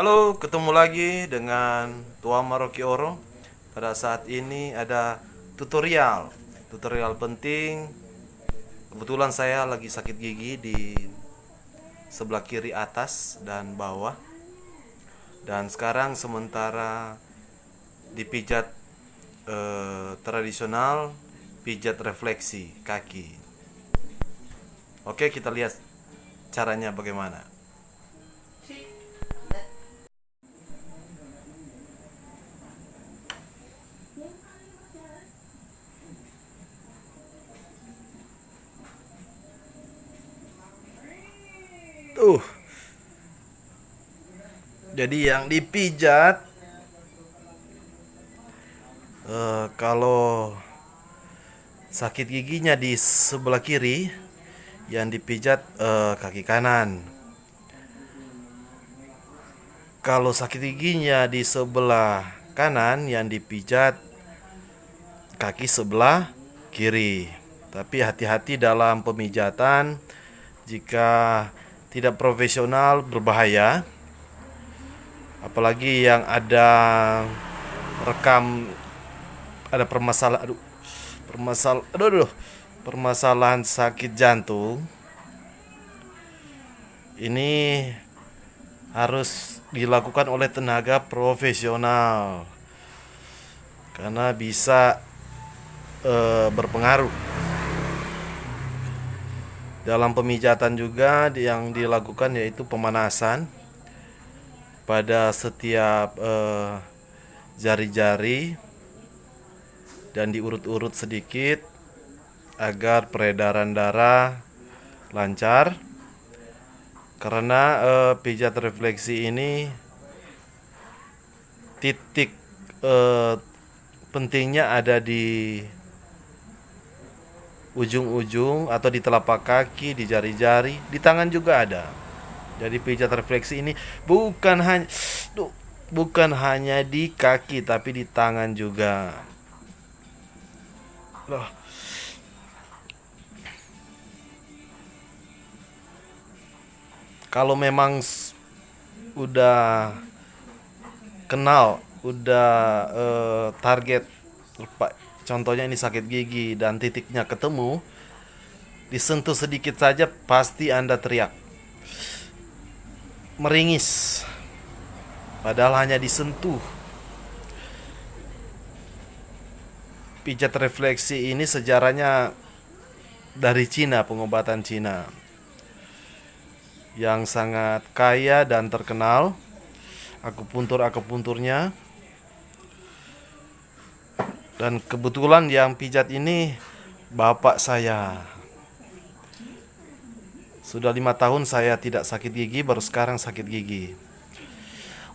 Halo, ketemu lagi dengan Tua Maroki Oro. Pada saat ini ada tutorial, tutorial penting. Kebetulan saya lagi sakit gigi di sebelah kiri atas dan bawah. Dan sekarang sementara dipijat eh, tradisional, pijat refleksi kaki. Oke, kita lihat caranya bagaimana. Tuh. Jadi yang dipijat eh, kalau sakit giginya di sebelah kiri, yang dipijat eh, kaki kanan. Kalau sakit giginya di sebelah kanan, yang dipijat kaki sebelah kiri. Tapi hati-hati dalam pemijatan jika tidak profesional berbahaya. Apalagi yang ada rekam ada permasalahan aduh permasalahan aduh, aduh permasalahan sakit jantung. Ini harus dilakukan oleh tenaga profesional karena bisa e, berpengaruh dalam pemijatan juga yang dilakukan yaitu pemanasan pada setiap eh, jari-jari uh, dan diurut-urut sedikit agar peredaran darah lancar. Karena uh, pijat refleksi ini titik uh, pentingnya ada di ujung-ujung atau di telapak kaki, di jari-jari, di tangan juga ada. Jadi pijat refleksi ini bukan hanya bukan hanya di kaki tapi di tangan juga. Loh. Kalau memang udah kenal, udah uh, target contohnya ini sakit gigi dan titiknya ketemu, disentuh sedikit saja pasti Anda teriak. Meringis. Padahal hanya disentuh. Pijat refleksi ini sejarahnya dari Cina pengobatan Cina. Yang sangat kaya dan terkenal akupuntur akupunturnya dan kebetulan yang pijat ini bapak saya sudah lima tahun saya tidak sakit gigi, baru sekarang sakit gigi.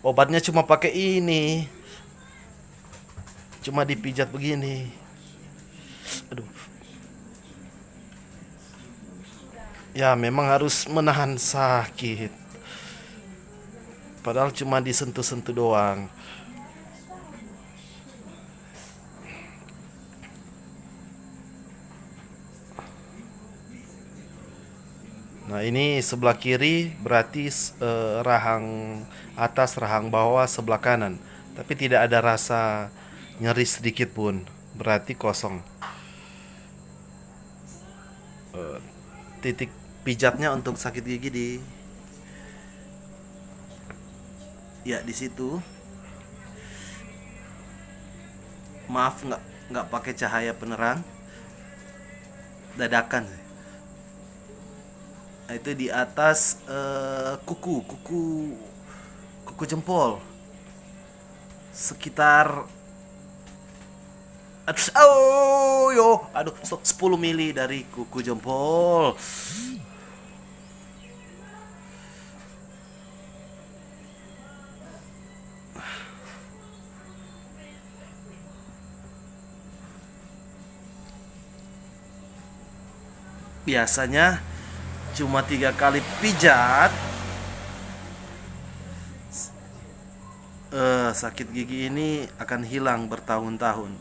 Obatnya cuma pakai ini. Cuma dipijat begini. Aduh. Ya, memang harus menahan sakit. Padahal cuma disentuh-sentuh doang. Nah, ini sebelah kiri berarti uh, rahang atas, rahang bawah sebelah kanan. Tapi tidak ada rasa nyeri sedikit pun. Berarti kosong. Uh, titik pijatnya untuk sakit gigi di Ya, di situ. Maaf nggak pakai cahaya penerang. Dadakan sih itu di atas uh, kuku kuku kuku jempol. Sekitar aduh oh yo aduh 10 mili dari kuku jempol. Biasanya cuma tiga kali pijat. Uh, sakit gigi ini akan hilang bertahun-tahun.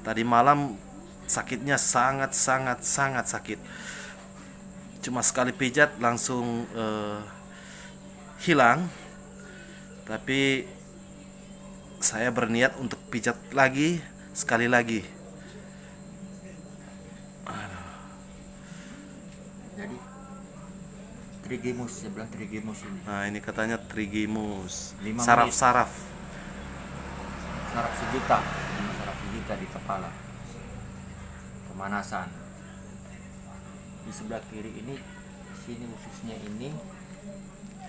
Tadi malam sakitnya sangat sangat sangat sakit. Cuma sekali pijat langsung uh, hilang. Tapi saya berniat untuk pijat lagi sekali lagi. Trigimus sebelah trigimus ini. Nah, ini katanya trigimus. Saraf-saraf. Saraf sejuta, saraf sejuta di kepala. Pemanasan. Di sebelah kiri ini sini khususnya ini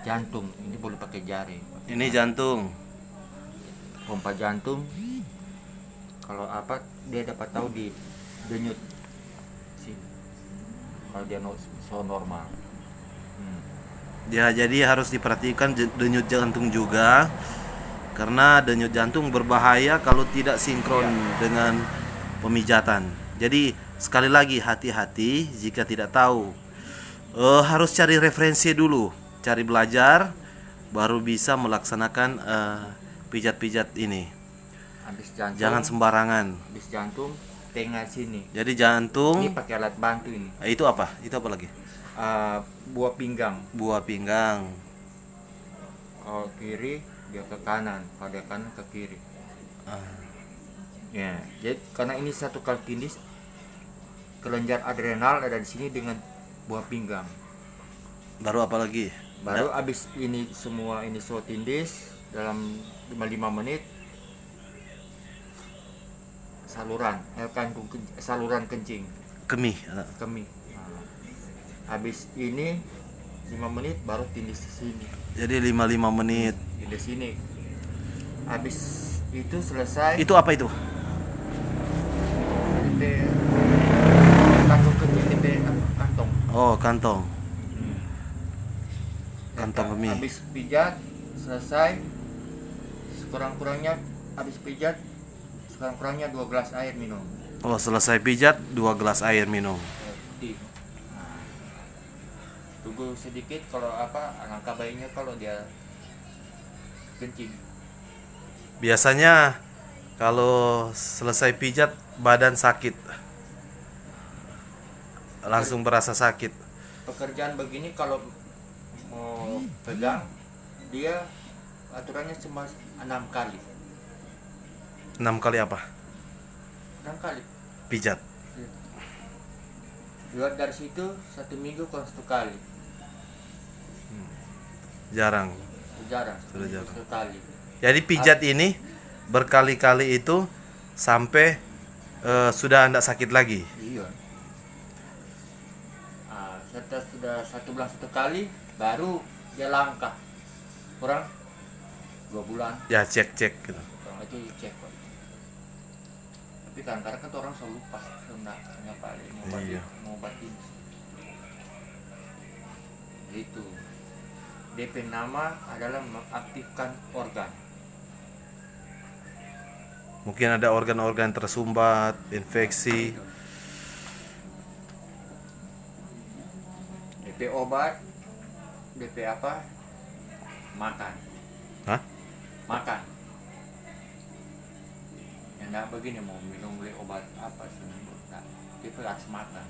jantung. Ini boleh pakai jari. Ini jantung. pompa jantung kalau apa dia dapat tahu di denyut sini kalau dia so normal. Ya, jadi harus diperhatikan denyut jantung juga karena denyut jantung berbahaya kalau tidak sinkron dengan pemijatan. Jadi sekali lagi hati-hati jika tidak tahu. Eh, harus cari referensi dulu, cari belajar baru bisa melaksanakan eh, pijat-pijat ini. habis jantung Jangan sembarangan. habis jantung tengah sini Jadi jantung ini pakai alat bantu ini eh, itu apa? Itu apa lagi? Ah, buah pinggang. Buah pinggang. kalau kiri dia ke kanan. Kalau dia kanan ke kiri. Ah, ya jadi karena ini satu kali tindis kelenjar adrenal ada di sini dengan buah pinggang. Baru apa lagi? baru habis ini semua ini so tindis dalam 55 menit saluran eh, ken- saluran kencing. Kemih. eh, kemih. Nah, habis ini 5 menit baru tindis di sini Jadi 55 menit. di sini habis itu selesai Itu apa itu? Kantong Oh, kantong. Kantong Nah, kemih. habis pijat selesai sekurang-kurangnya habis pijat sekurang-kurangnya dua gelas air minum Oh, selesai pijat, dua gelas air minum. Tunggu sedikit kalau apa alangkah baiknya kalau dia kencing Biasanya kalau selesai pijat badan sakit. Langsung berasa sakit. pekerjaan begini kalau mau pegang dia aturannya cuma enam kali Enam kali apa? enam kali Pijat. luar dari situ satu minggu kalau satu kali Jarang. jarang Sudah jarang. satu kali Jadi pijat ini berkali-kali itu sampai eh, sudah tidak sakit lagi. Iya. Ah, setelah sudah satu bulan satu kali, baru dia langkah. Kurang dua bulan, Ya cek-cek gitu. kurang itu cek kok. Tapi kadang-kadang kan orang selalu lupa, nyapa mau obatin, Iya. mau obatin. Gitu. DP nama adalah mengaktifkan organ. Mungkin ada organ-organ tersumbat, infeksi. DP obat, DP apa? Makan. Hah? makan ya enggak begini mau minum beli obat apa seminggu enggak itu harus makan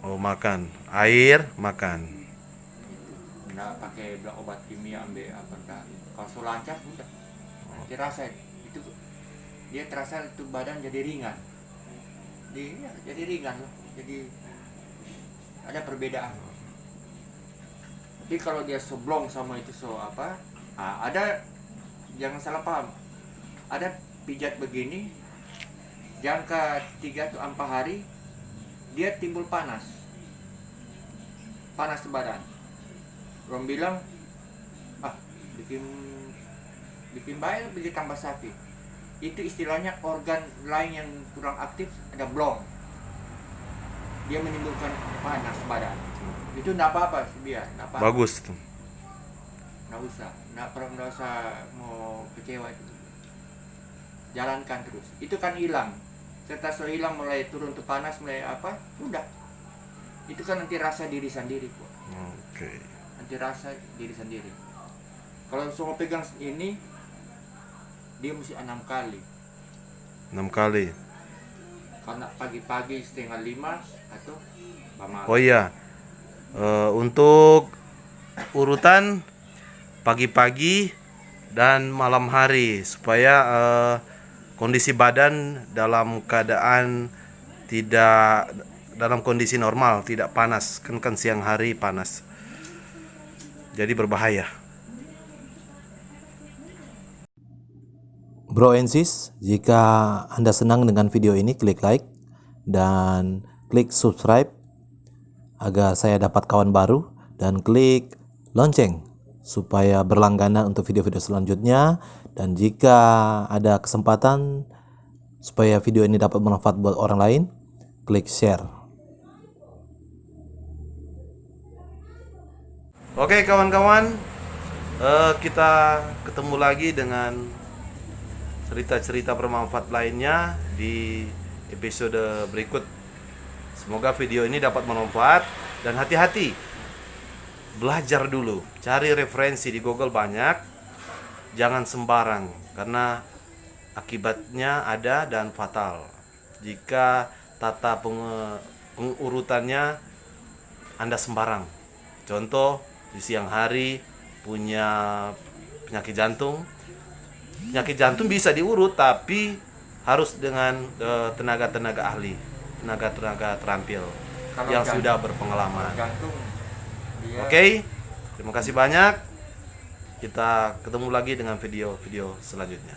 Oh, makan. Air, makan. Enggak pakai obat kimia ambil apa enggak kalau so lancar udah nanti rasa itu dia terasa itu badan jadi ringan. Di ya, jadi ringan loh jadi ada perbedaan. Tapi kalau dia seblong sama itu so apa ah, ada jangan salah paham. Ada pijat begini jangka 3 atau 4 hari dia timbul panas. Panas badan orang bilang ah bikin bikin baik bikin tambah sakit itu istilahnya organ lain yang kurang aktif ada blong. Dia menimbulkan panas badan. Itu enggak apa-apa sih dia enggak apa-apa. Bagus. Tuh. nggak usah nggak perlu nggak usah mau kecewa itu. Jalankan terus. Itu kan hilang. Setelah sudah hilang mulai turun tuh panas mulai apa udah. Itu kan nanti rasa diri sendiri kok Oke. Nanti rasa diri sendiri kalau semua pegang ini dia mesti enam kali Enam kali. karena pagi-pagi setengah lima atau malam Oh iya. Eh, untuk urutan pagi-pagi dan malam hari supaya eh, kondisi badan dalam keadaan tidak dalam kondisi normal, tidak panas. Kan kan siang hari panas. Jadi berbahaya. Bro and jika Anda senang dengan video ini, klik like dan klik subscribe agar saya dapat kawan baru dan klik lonceng supaya berlangganan untuk video-video selanjutnya dan jika ada kesempatan supaya video ini dapat bermanfaat buat orang lain, klik share. Oke kawan-kawan, eh, kita ketemu lagi dengan cerita-cerita bermanfaat lainnya di episode berikut. Semoga video ini dapat bermanfaat dan hati-hati. Belajar dulu, cari referensi di Google banyak. Jangan sembarang karena akibatnya ada dan fatal. Jika tata penge- pengurutannya Anda sembarang. Contoh di siang hari punya penyakit jantung, penyakit jantung bisa diurut tapi harus dengan eh, tenaga-tenaga ahli, tenaga-tenaga terampil Kalau yang jantung- sudah berpengalaman. jantung dia Oke, terima kasih banyak. Kita ketemu lagi dengan video-video selanjutnya.